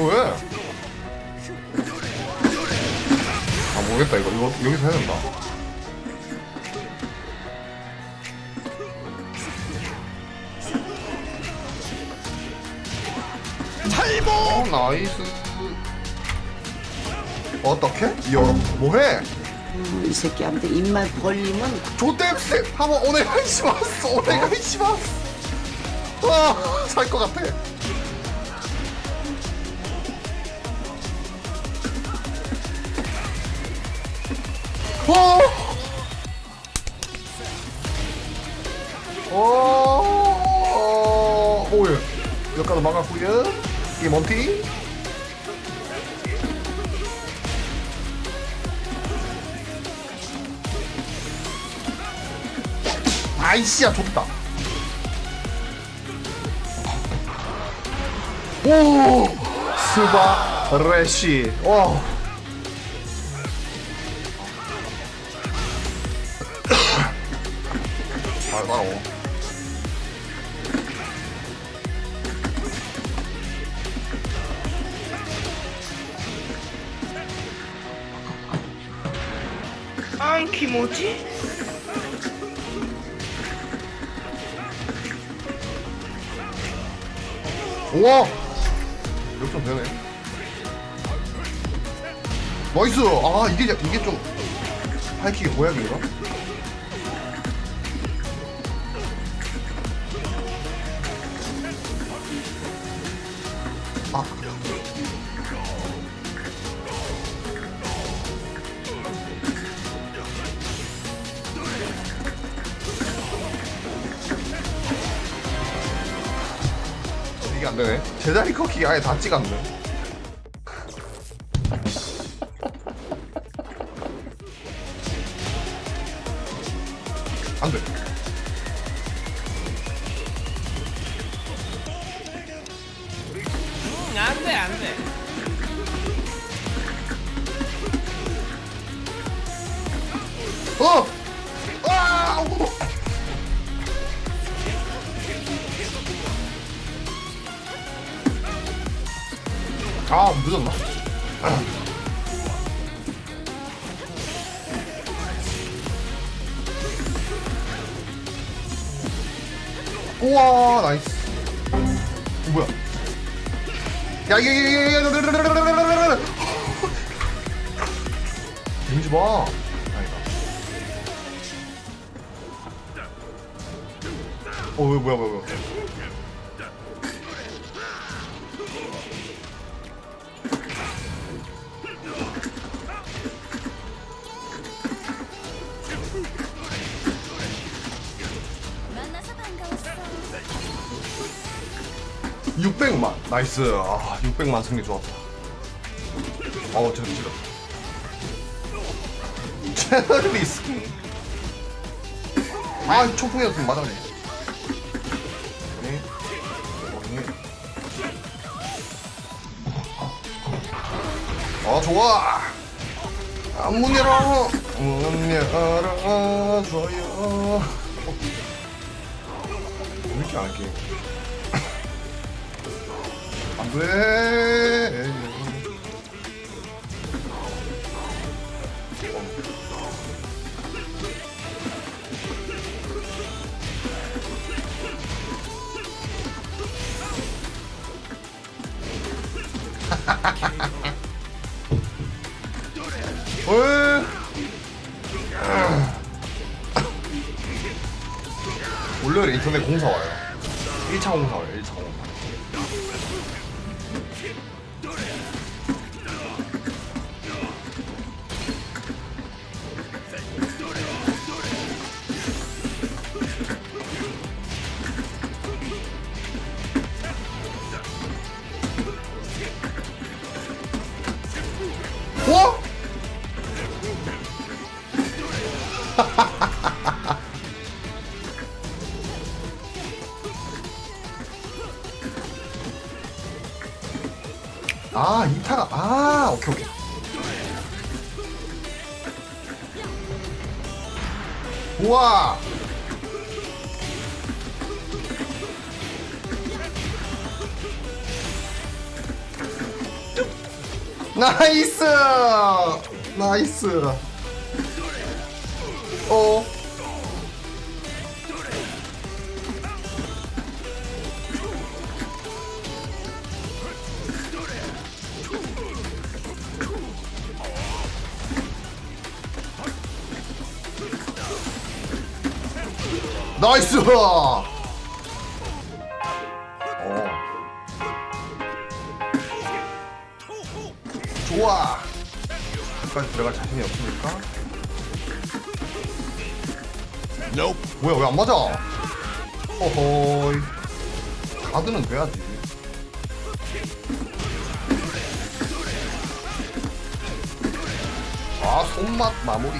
어, 왜? 아 모르겠다. 이거 이거 여기서 해야 된다. 탈모 어 나이스. 어떻게? 이어 뭐해? 음, 이 새끼한테 입만 벌리면 조땜세 한번 오네가이 시마스 오네가이 시마스 와살 것 같아 와 오, 오예. 여기까지 막았고요. 이게 몬티. 아이씨야 좋다. 오 스바 레시. 와. 따라오. 안 키모지 우와! 역전 되네. 나이스! 아, 이게, 이게 좀, 하이킥의 보약인가? 이게 안 되네. 제자리 커킥이 아예 닿지가 않네. 안 돼. 안돼 어! 아! 오! 아, 늦었나? 우와, nice. 어, 뭐야? 야, 이게, 이게, 이게, 이게, 데미지 봐. 아니다. 어, 왜, 뭐야, 뭐야, 뭐야. 만나서 반가웠 어. 600만. nice. 아, 600만 승리 좋았다. 어, 저, 저. 체리 스킨. 아, 초풍이었으면 맞았네. 네. 아, 좋아. 아, 문 열어. 문 열어줘요. 어. 왜 이렇게 안 할게? 안 돼. 왜? 월요일에 인터넷 공사 와요. 1차 공사 와요, 1차 아, 이타가, 아, 오케이, 오케이. 우와! 나이스 나이스 나이스! 어. 좋아. 여기까지 들어갈 자신이 없습니까? 뭐야 왜 안 맞아? 어허이. 가드는 돼야지. 아 손맛 마무리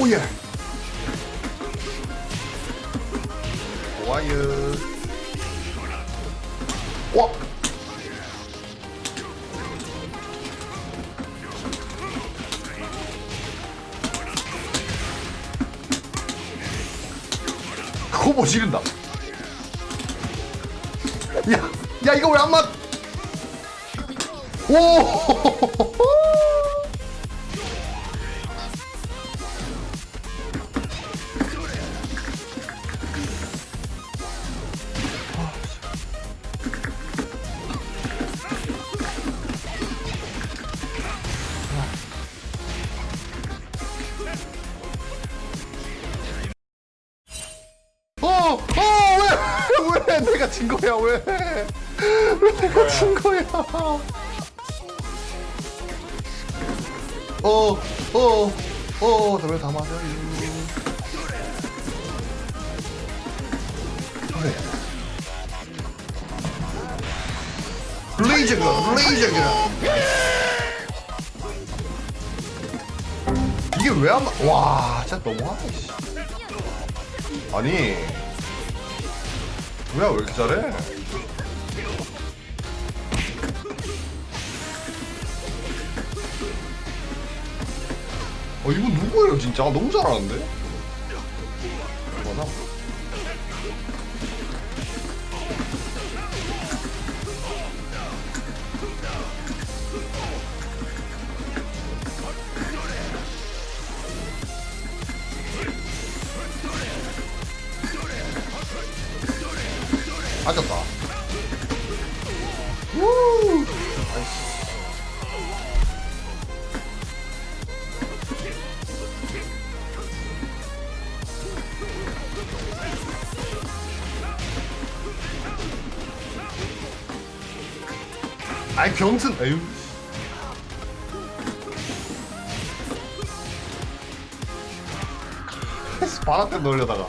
오예 좋아요 와 코보 지른다 야, 야 이거 왜 안 맞? 오! 내가 진 거야, 왜? 왜 내가 진 거야? 어, 어, 어, 왜다 맞아요? 그래. 블레이저가, 블레이저가. 이게 왜안 맞? 와, 진짜 너무하네. 씨. 아니 뭐야 왜 이렇게 잘해? 어 이거 누구예요 진짜 너무 잘하는데? 뭐나? 맞았다. 우! 아이 병튼 에휴 바람 때 놀려다가